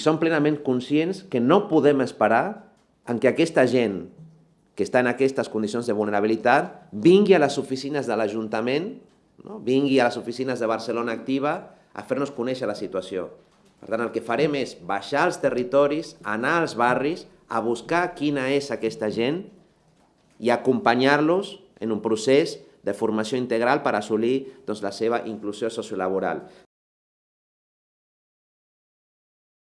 Som plenament conscients que no podem esperar en que aquesta gent que està en aquestes condicions de vulnerabilitat vingui a les oficines de l'Ajuntament, no? vingui a les oficines de Barcelona Activa a fer-nos conèixer la situació. Per tant, el que farem és baixar als territoris, anar als barris, a buscar quina és aquesta gent i acompanyar-los en un procés de formació integral per assolir doncs, la seva inclusió sociolaboral.